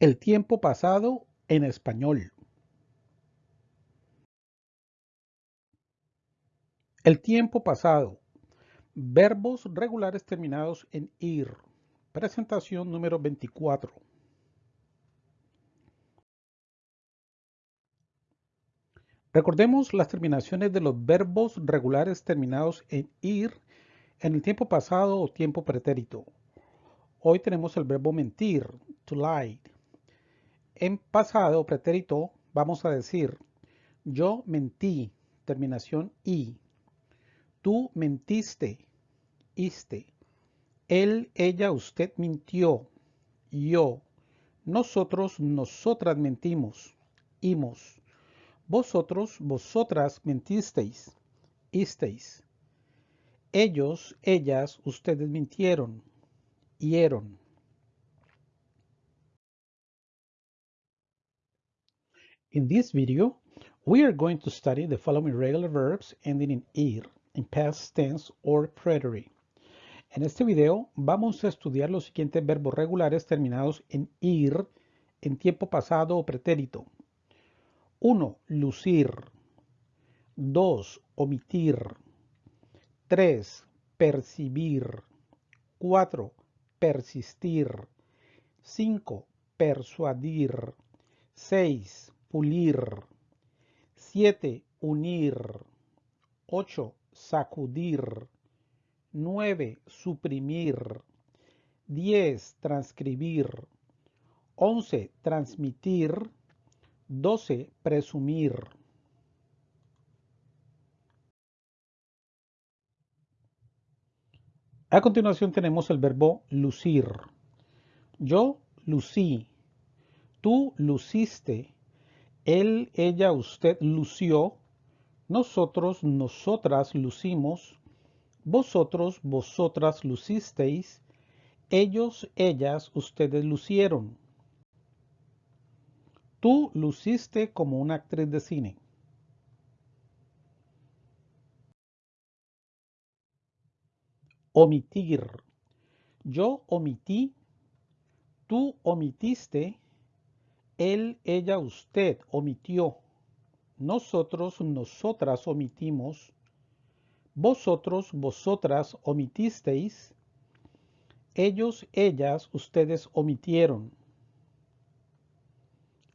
El tiempo pasado en español. El tiempo pasado. Verbos regulares terminados en ir. Presentación número 24. Recordemos las terminaciones de los verbos regulares terminados en ir en el tiempo pasado o tiempo pretérito. Hoy tenemos el verbo mentir, to lie. En pasado pretérito vamos a decir yo mentí, terminación i. Tú mentiste, iste. Él, ella, usted mintió, yo. Nosotros, nosotras mentimos, imos. Vosotros, vosotras mentisteis, isteis. Ellos, ellas, ustedes mintieron, hieron. In this video, we are going to study the following regular verbs ending in ir, in past tense or preterite. En este video vamos a estudiar los siguientes verbos regulares terminados en ir, en tiempo pasado o pretérito. 1. Lucir. 2. Omitir. 3. Percibir. 4. Persistir. 5. Persuadir. 6 pulir. 7. Unir. 8. Sacudir. 9. Suprimir. 10. Transcribir. 11. Transmitir. 12. Presumir. A continuación tenemos el verbo lucir. Yo lucí. Tú luciste él, ella, usted lució, nosotros, nosotras lucimos, vosotros, vosotras lucisteis, ellos, ellas, ustedes lucieron. Tú luciste como una actriz de cine. Omitir. Yo omití, tú omitiste, él, ella, usted omitió. Nosotros, nosotras omitimos. Vosotros, vosotras omitisteis. Ellos, ellas, ustedes omitieron.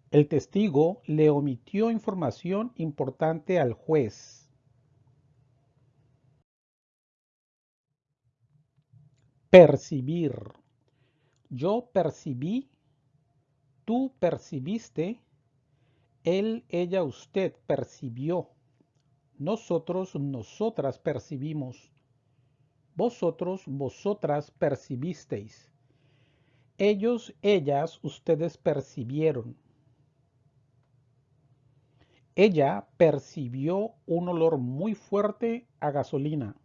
El testigo le omitió información importante al juez. Percibir. Yo percibí Tú percibiste, él, ella, usted percibió. Nosotros, nosotras percibimos. Vosotros, vosotras percibisteis. Ellos, ellas, ustedes percibieron. Ella percibió un olor muy fuerte a gasolina.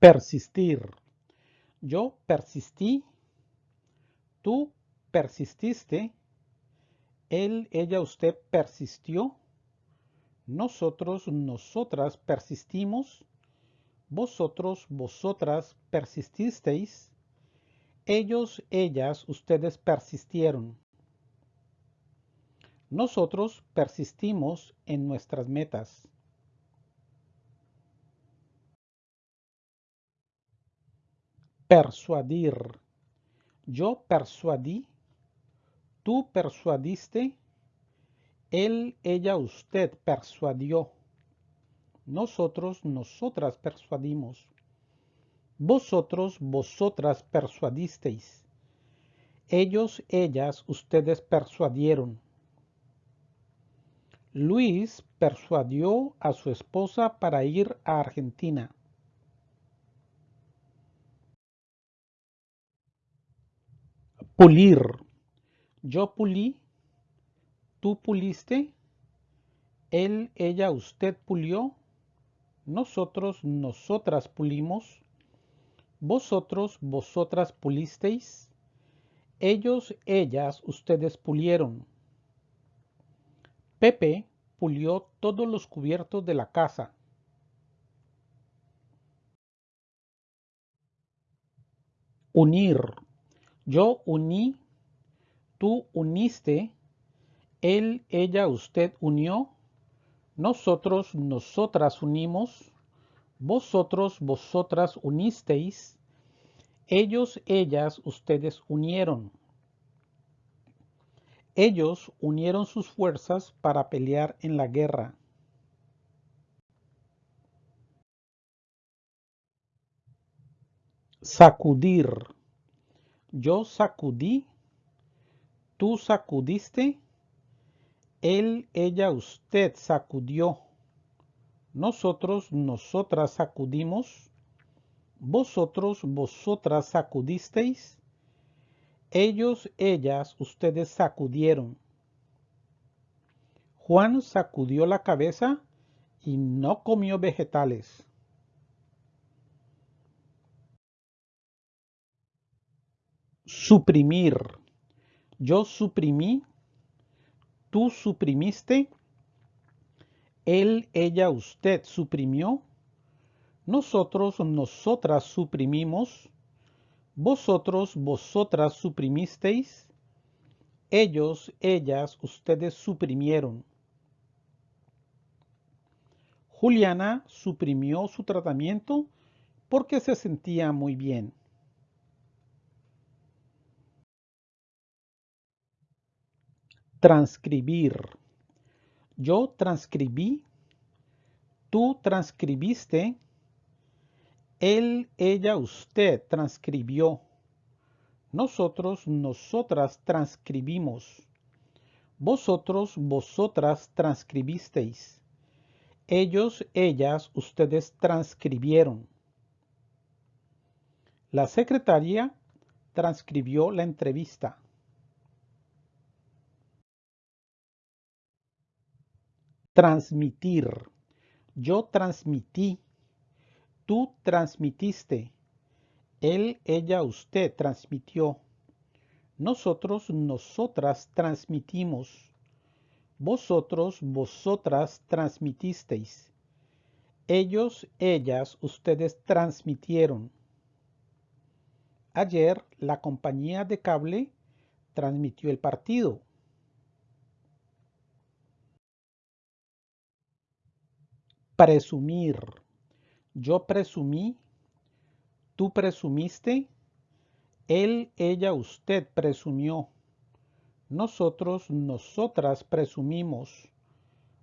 Persistir. Yo persistí. Tú persististe. Él, ella, usted persistió. Nosotros, nosotras persistimos. Vosotros, vosotras persististeis. Ellos, ellas, ustedes persistieron. Nosotros persistimos en nuestras metas. Persuadir. Yo persuadí. Tú persuadiste. Él, ella, usted persuadió. Nosotros, nosotras persuadimos. Vosotros, vosotras persuadisteis. Ellos, ellas, ustedes persuadieron. Luis persuadió a su esposa para ir a Argentina. Pulir. Yo pulí. Tú puliste. Él, ella, usted pulió. Nosotros, nosotras pulimos. Vosotros, vosotras pulisteis. Ellos, ellas, ustedes pulieron. Pepe pulió todos los cubiertos de la casa. Unir. Yo uní, tú uniste, él, ella, usted unió, nosotros, nosotras unimos, vosotros, vosotras unisteis, ellos, ellas, ustedes unieron. Ellos unieron sus fuerzas para pelear en la guerra. Sacudir. Yo sacudí. Tú sacudiste. Él, ella, usted sacudió. Nosotros, nosotras sacudimos. Vosotros, vosotras sacudisteis. Ellos, ellas, ustedes sacudieron. Juan sacudió la cabeza y no comió vegetales. Suprimir. Yo suprimí. Tú suprimiste. Él, ella, usted suprimió. Nosotros, nosotras suprimimos. Vosotros, vosotras suprimisteis. Ellos, ellas, ustedes suprimieron. Juliana suprimió su tratamiento porque se sentía muy bien. Transcribir. Yo transcribí. Tú transcribiste. Él, ella, usted transcribió. Nosotros, nosotras transcribimos. Vosotros, vosotras transcribisteis. Ellos, ellas, ustedes transcribieron. La secretaria transcribió la entrevista. Transmitir. Yo transmití. Tú transmitiste. Él, ella, usted transmitió. Nosotros, nosotras transmitimos. Vosotros, vosotras transmitisteis. Ellos, ellas, ustedes transmitieron. Ayer la compañía de cable transmitió el partido. Presumir. Yo presumí. Tú presumiste. Él, ella, usted presumió. Nosotros, nosotras presumimos.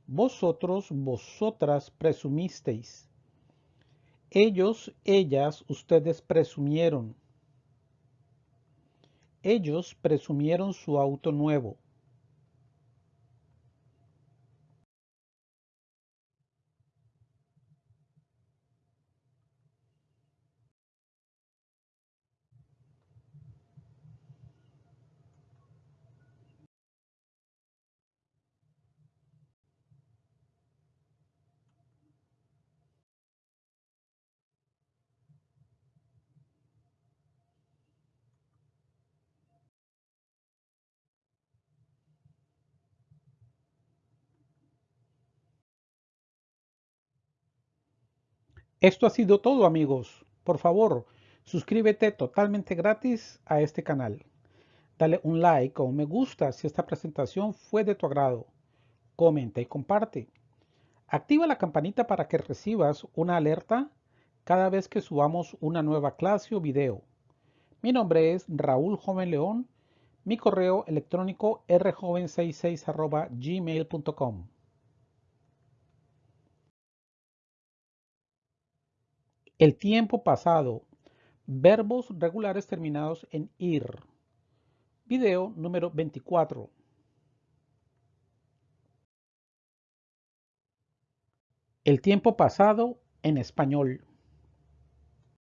Vosotros, vosotras presumisteis. Ellos, ellas, ustedes presumieron. Ellos presumieron su auto nuevo. Esto ha sido todo amigos. Por favor, suscríbete totalmente gratis a este canal. Dale un like o un me gusta si esta presentación fue de tu agrado. Comenta y comparte. Activa la campanita para que recibas una alerta cada vez que subamos una nueva clase o video. Mi nombre es Raúl Joven León. Mi correo electrónico rjoven66 gmail.com. El tiempo pasado. Verbos regulares terminados en ir. Video número 24. El tiempo pasado en español.